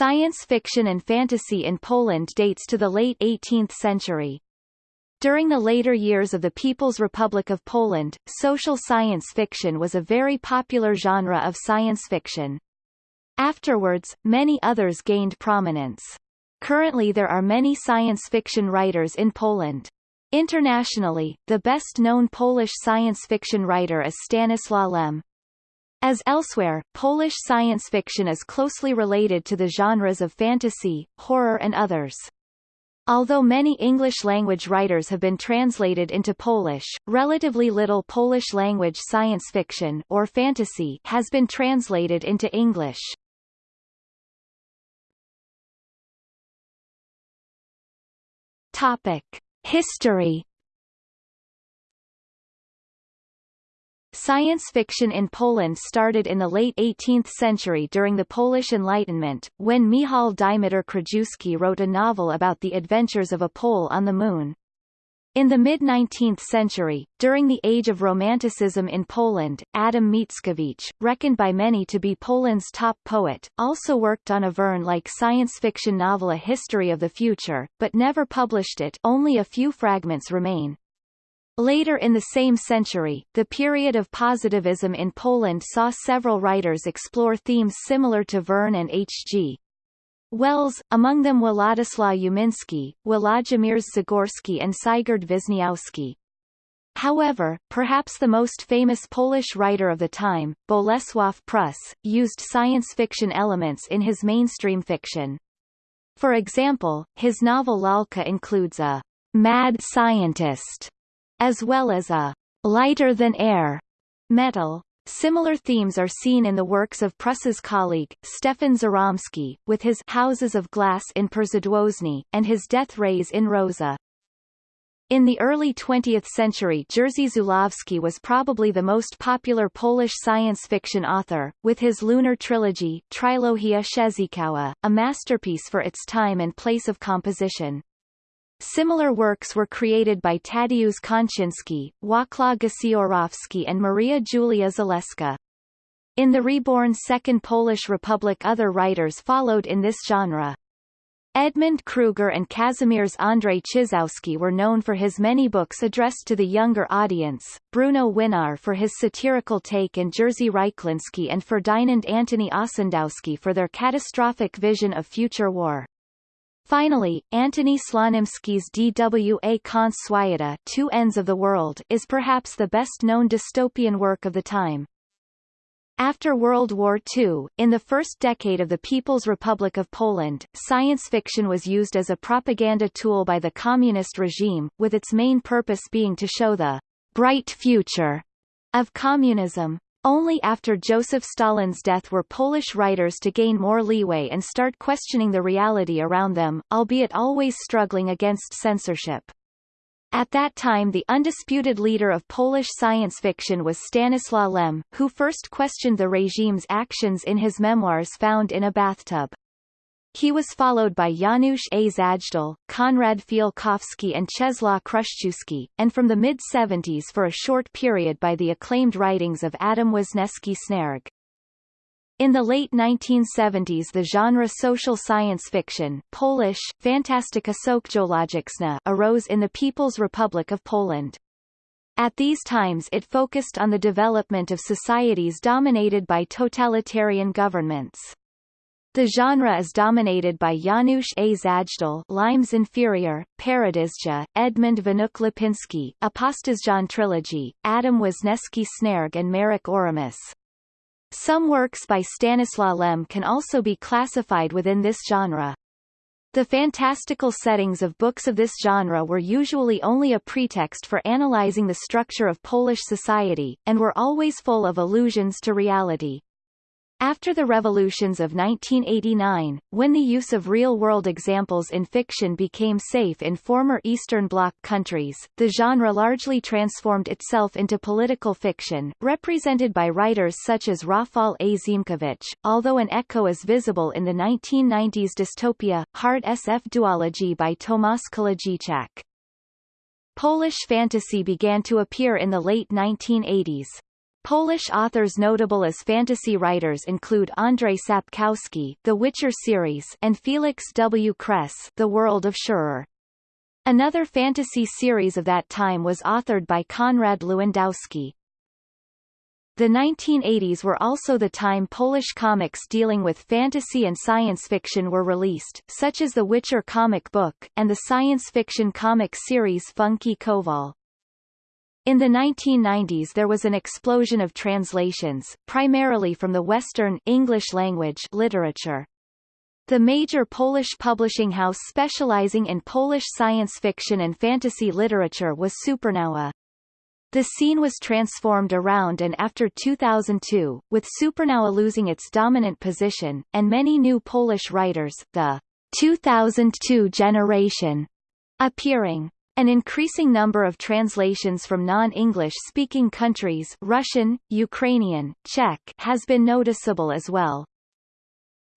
Science fiction and fantasy in Poland dates to the late 18th century. During the later years of the People's Republic of Poland, social science fiction was a very popular genre of science fiction. Afterwards, many others gained prominence. Currently there are many science fiction writers in Poland. Internationally, the best-known Polish science fiction writer is Stanislaw Lem. As elsewhere, Polish science fiction is closely related to the genres of fantasy, horror and others. Although many English-language writers have been translated into Polish, relatively little Polish-language science fiction or fantasy has been translated into English. Topic: History Science fiction in Poland started in the late 18th century during the Polish Enlightenment, when Michał Dymitr Krajewski wrote a novel about the adventures of a Pole on the Moon. In the mid-19th century, during the age of Romanticism in Poland, Adam Mickiewicz, reckoned by many to be Poland's top poet, also worked on a Verne-like science fiction novel A History of the Future, but never published it only a few fragments remain. Later in the same century, the period of positivism in Poland saw several writers explore themes similar to Verne and H.G. Wells, among them Władysław Umiński, Włodzimierz Zagorski and Sigurd Wisniewski. However, perhaps the most famous Polish writer of the time, Bolesław Prus, used science fiction elements in his mainstream fiction. For example, his novel Lalka includes a mad scientist as well as a lighter-than-air metal. Similar themes are seen in the works of Prus's colleague, Stefan Żeromski, with his Houses of Glass in Przedwiośnie, and his Death Rays in Rosa. In the early 20th century Jerzy Zulawski was probably the most popular Polish science fiction author, with his lunar trilogy Trilogia Szesikowa, a masterpiece for its time and place of composition. Similar works were created by Tadeusz Kończyński, Wacław Gasiorowski and Maria Julia Zaleska. In the reborn Second Polish Republic other writers followed in this genre. Edmund Kruger and Kazimierz Andrzej Czyżewski were known for his many books addressed to the younger audience, Bruno Winawer for his satirical take and Jerzy Rychliński and Ferdynand Antoni Ossendowski for their catastrophic vision of future war. Finally, Antoni Słonimski's DWA Kąt Two Ends of the World is perhaps the best-known dystopian work of the time. After World War II, in the first decade of the People's Republic of Poland, science fiction was used as a propaganda tool by the communist regime, with its main purpose being to show the bright future of communism. Only after Joseph Stalin's death were Polish writers to gain more leeway and start questioning the reality around them, albeit always struggling against censorship. At that time the undisputed leader of Polish science fiction was Stanislaw Lem, who first questioned the regime's actions in his memoirs found in a bathtub. He was followed by Janusz A. Zajdel, Konrad Fialkowski and Czesław Chruszczewski, and from the mid-70s for a short period by the acclaimed writings of Adam Wisniewski Snerg. In the late 1970s the genre social science fiction Polish, Fantastyka Socjologiczna arose in the People's Republic of Poland. At these times it focused on the development of societies dominated by totalitarian governments. The genre is dominated by Janusz A. Zajdel Limes Inferior, Paradyzja, Edmund Wnuk Lipinski, Apostezjon Trilogy, Adam Wisniewski Snerg and Marek Oramus. Some works by Stanislaw Lem can also be classified within this genre. The fantastical settings of books of this genre were usually only a pretext for analyzing the structure of Polish society, and were always full of allusions to reality. After the revolutions of 1989, when the use of real-world examples in fiction became safe in former Eastern Bloc countries, the genre largely transformed itself into political fiction, represented by writers such as Rafal A. Ziemkiewicz, although an echo is visible in the 1990s dystopia, Hard SF Duology by Tomasz Kolodziejczak. Polish fantasy began to appear in the late 1980s. Polish authors notable as fantasy writers include Andrzej Sapkowski, The Witcher series, and Feliks W. Kres, The World of Szhur. Another fantasy series of that time was authored by Konrad Lewandowski. The 1980s were also the time Polish comics dealing with fantasy and science fiction were released, such as the Witcher comic book, and the science fiction comic series Funky Kowal. In the 1990s there was an explosion of translations, primarily from the Western English language literature. The major Polish publishing house specializing in Polish science fiction and fantasy literature was Supernowa. The scene was transformed around and after 2002, with Supernowa losing its dominant position, and many new Polish writers, the 2002 generation, appearing. An increasing number of translations from non-English speaking countries Russian, Ukrainian, Czech has been noticeable as well.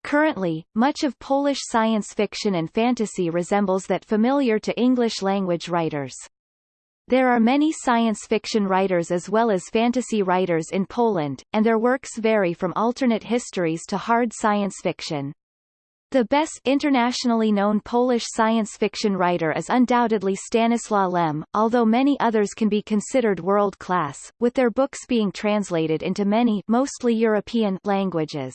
Currently, much of Polish science fiction and fantasy resembles that familiar to English language writers. There are many science fiction writers as well as fantasy writers in Poland, and their works vary from alternate histories to hard science fiction. The best internationally known Polish science fiction writer is undoubtedly Stanislaw Lem, although many others can be considered world-class, with their books being translated into many mostly European languages.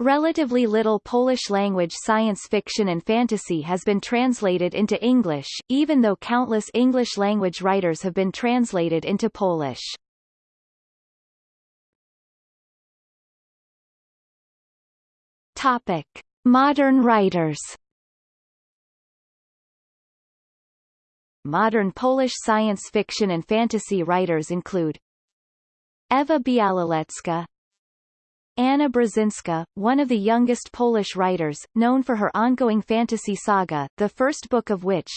Relatively little Polish-language science fiction and fantasy has been translated into English, even though countless English-language writers have been translated into Polish. Topic. Modern writers Modern Polish science fiction and fantasy writers include Ewa Białołęcka, Anna Brzezinska, one of the youngest Polish writers, known for her ongoing fantasy saga, the first book of which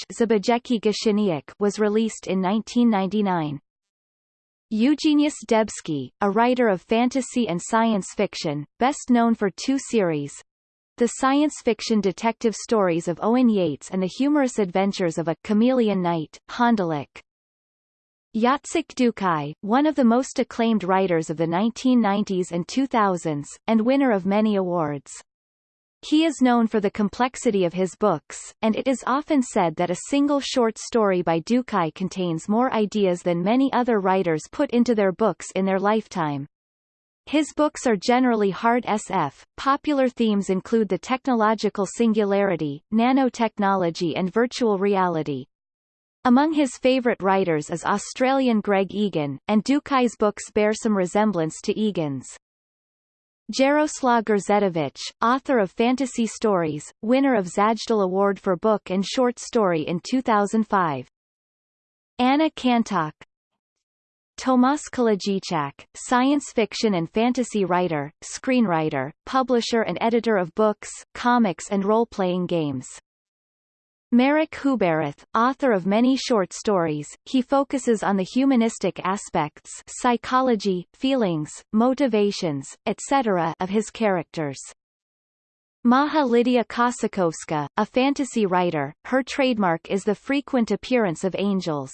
was released in 1999. Eugeniusz Debski, a writer of fantasy and science fiction, best known for two series, the science fiction detective stories of Owen Yates and the humorous adventures of a chameleon knight, Hondelyk. Jacek Dukaj, one of the most acclaimed writers of the 1990s and 2000s, and winner of many awards. He is known for the complexity of his books, and it is often said that a single short story by Dukaj contains more ideas than many other writers put into their books in their lifetime. His books are generally hard SF. Popular themes include the technological singularity, nanotechnology and virtual reality. Among his favourite writers is Australian Greg Egan, and Dukaj's books bear some resemblance to Egan's. Jaroslaw Grzędowicz, author of fantasy stories, winner of Zajdel Award for Book and Short Story in 2005. Anna Kańtoch Tomasz Kolodziejczak, science fiction and fantasy writer, screenwriter, publisher and editor of books, comics and role-playing games. Marek Huberath, author of many short stories, he focuses on the humanistic aspects psychology, feelings, motivations, etc. of his characters. Maja Lidia Kossakowska, a fantasy writer, her trademark is the frequent appearance of angels.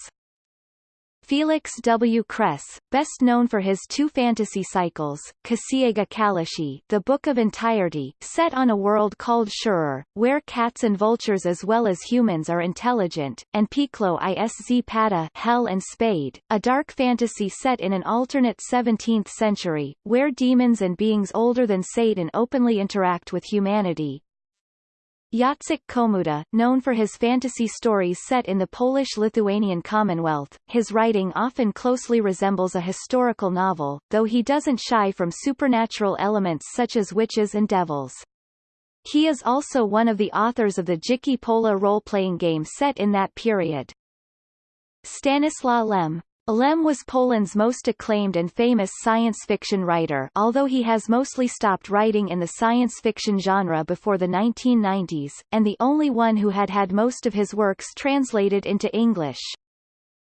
Feliks W. Kres, best known for his two fantasy cycles, Księga Całości The Book of Entirety, set on a world called Szhur, where cats and vultures as well as humans are intelligent, and Piekło i szpada Hell and Spade, a dark fantasy set in an alternate 17th century, where demons and beings older than Satan openly interact with humanity, Jacek Komuda, known for his fantasy stories set in the Polish-Lithuanian Commonwealth, his writing often closely resembles a historical novel, though he doesn't shy from supernatural elements such as witches and devils. He is also one of the authors of the Dzikie Pole role-playing game set in that period. Stanislaw Lem, Lem was Poland's most acclaimed and famous science fiction writer although he has mostly stopped writing in the science fiction genre before the 1990s, and the only one who had had most of his works translated into English.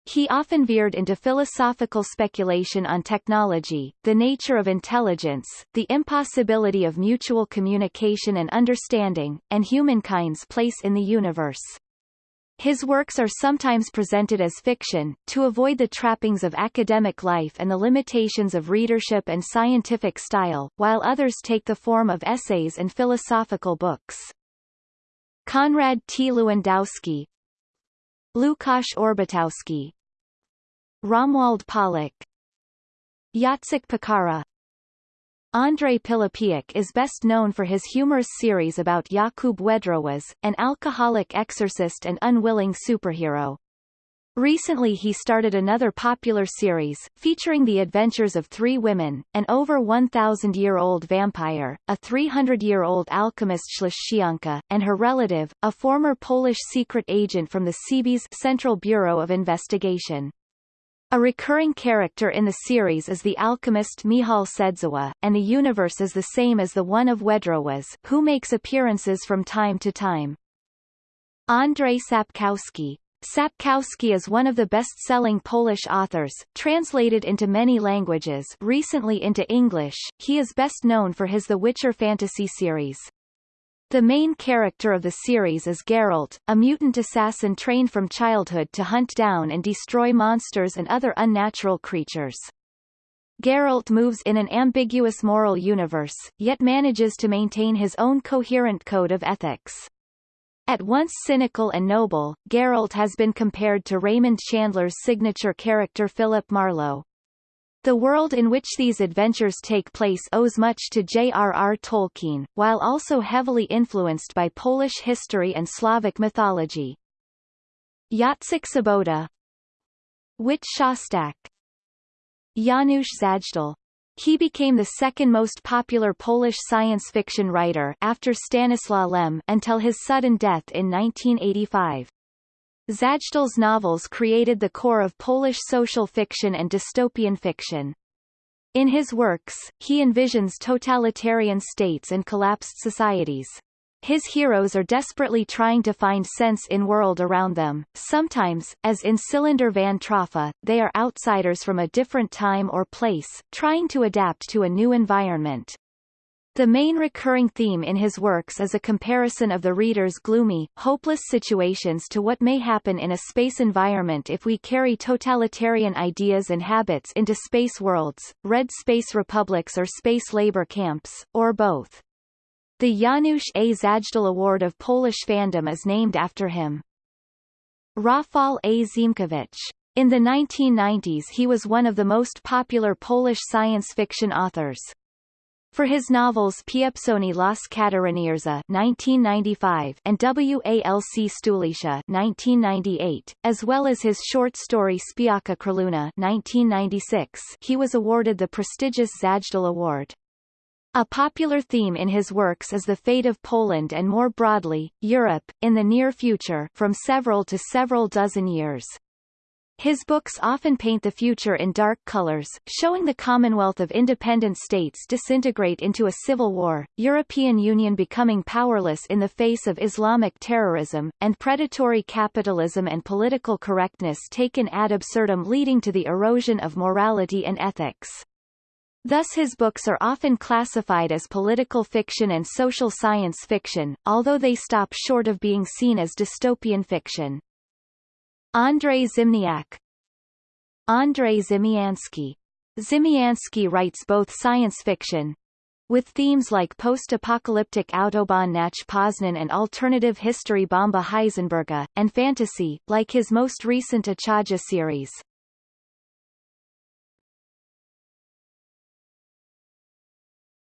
He often veered into philosophical speculation on technology, the nature of intelligence, the impossibility of mutual communication and understanding, and humankind's place in the universe. His works are sometimes presented as fiction, to avoid the trappings of academic life and the limitations of readership and scientific style, while others take the form of essays and philosophical books. Konrad T. Lewandowski Lukasz Orbitowski Romuald Pawlak Jacek Piekara Andrzej Pilipiuk is best known for his humorous series about Jakub Wędrowycz, an alcoholic exorcist and unwilling superhero. Recently he started another popular series, featuring the adventures of three women, an over 1,000-year-old vampire, a 300-year-old alchemist Śleszczanka, and her relative, a former Polish secret agent from the CB's Central Bureau of Investigation. A recurring character in the series is the alchemist Michał Sędziwój, and the universe is the same as the one of Wędrowycz, who makes appearances from time to time. Andrzej Sapkowski Sapkowski is one of the best-selling Polish authors, translated into many languages recently into English. He is best known for his The Witcher fantasy series. The main character of the series is Geralt, a mutant assassin trained from childhood to hunt down and destroy monsters and other unnatural creatures. Geralt moves in an ambiguous moral universe, yet manages to maintain his own coherent code of ethics. At once cynical and noble, Geralt has been compared to Raymond Chandler's signature character Philip Marlowe. The world in which these adventures take place owes much to J.R.R. Tolkien, while also heavily influenced by Polish history and Slavic mythology. Jacek Sobota Wit Szostak Janusz Zajdel he became the second most popular Polish science fiction writer after Stanislaw Lem until his sudden death in 1985. Zajdel's novels created the core of Polish social fiction and dystopian fiction. In his works, he envisions totalitarian states and collapsed societies. His heroes are desperately trying to find sense in world around them. Sometimes, as in Cylinder van Troffa, they are outsiders from a different time or place, trying to adapt to a new environment. The main recurring theme in his works is a comparison of the reader's gloomy, hopeless situations to what may happen in a space environment if we carry totalitarian ideas and habits into space worlds, red space republics or space labor camps, or both. The Janusz A. Zajdel Award of Polish fandom is named after him. Rafał A. Ziemkiewicz. In the 1990s he was one of the most popular Polish science fiction authors. For his novels Pieprzony los kataryniarza 1995 and Walc Stulecia 1998, as well as his short story Śpiąca królewna 1996, he was awarded the prestigious Zajdel Award. A popular theme in his works is the fate of Poland and more broadly, Europe, in the near future from several to several dozen years. His books often paint the future in dark colors, showing the Commonwealth of Independent States disintegrate into a civil war, European Union becoming powerless in the face of Islamic terrorism, and predatory capitalism and political correctness taken ad absurdum leading to the erosion of morality and ethics. Thus his books are often classified as political fiction and social science fiction, although they stop short of being seen as dystopian fiction. Andrzej Zimniak Andrzej Ziemiański Ziemiański writes both science fiction, with themes like post-apocalyptic Autobahn nach Poznan and alternative history Bomba Heisenberga, and fantasy, like his most recent Achaja series.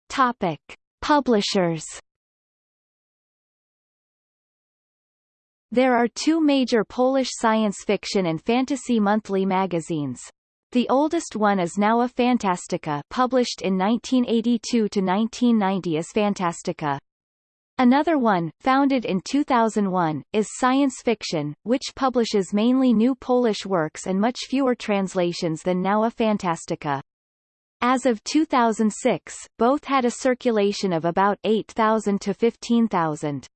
Topic. Publishers There are two major Polish science fiction and fantasy monthly magazines. The oldest one is Nowa Fantastyka published in 1982 to 1990 as Fantastyka. Another one, founded in 2001, is Science Fiction, which publishes mainly new Polish works and much fewer translations than Nowa Fantastyka. As of 2006, both had a circulation of about 8,000 to 15,000.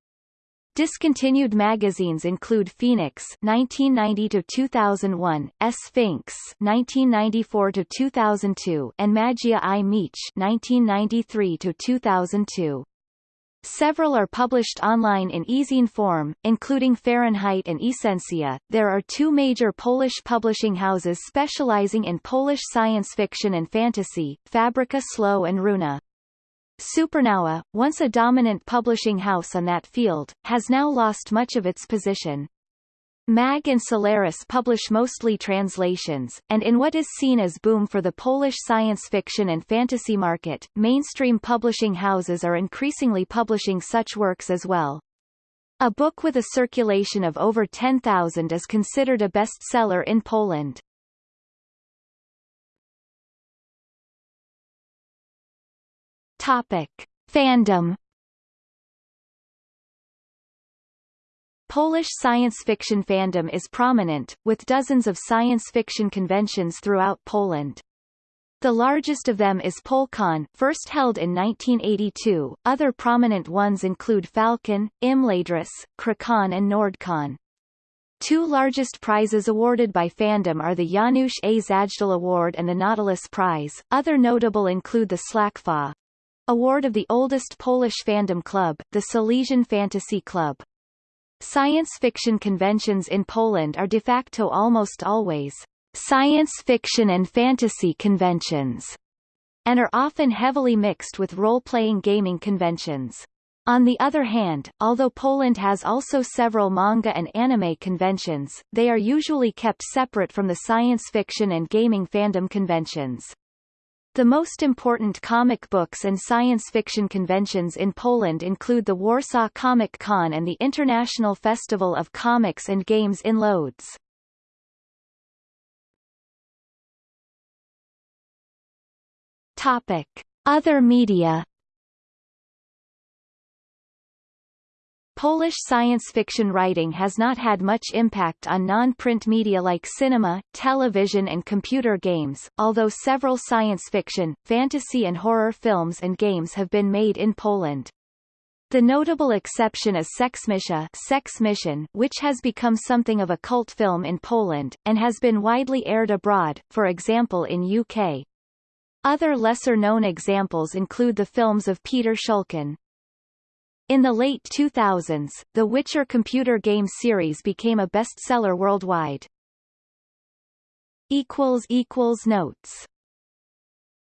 Discontinued magazines include Phoenix (1990–2001), Sfinks (1994–2002), and Magia i Miecz (1993–2002). Several are published online in e-zine form, including Fahrenheit and Esensja. There are two major Polish publishing houses specializing in Polish science fiction and fantasy, Fabryka Słów and Runa. Supernowa, once a dominant publishing house on that field, has now lost much of its position. MAG and Solaris publish mostly translations, and in what is seen as boom for the Polish science fiction and fantasy market, mainstream publishing houses are increasingly publishing such works as well. A book with a circulation of over 10,000 is considered a bestseller in Poland. Topic. Fandom Polish science fiction fandom is prominent, with dozens of science fiction conventions throughout Poland. The largest of them is PolCon, first held in 1982. Other prominent ones include Falcon, Imladris, Krakon and Nordcon. Two largest prizes awarded by fandom are the Janusz A. Zajdel Award and the Nautilus Prize. Other notable include the Śląkfa award of the oldest Polish fandom club, the Silesian Fantasy Club. Science fiction conventions in Poland are de facto almost always science fiction and fantasy conventions, and are often heavily mixed with role-playing gaming conventions. On the other hand, although Poland has also several manga and anime conventions, they are usually kept separate from the science fiction and gaming fandom conventions. The most important comic books and science fiction conventions in Poland include the Warsaw Comic Con and the International Festival of Comics and Games in Lodz. Topic: Other media Polish science fiction writing has not had much impact on non-print media like cinema, television and computer games, although several science fiction, fantasy and horror films and games have been made in Poland. The notable exception is Seksmisja Sex Mission, which has become something of a cult film in Poland, and has been widely aired abroad, for example in UK. Other lesser-known examples include the films of Piotr Szulkin. In the late 2000s, the Witcher computer game series became a bestseller worldwide. Notes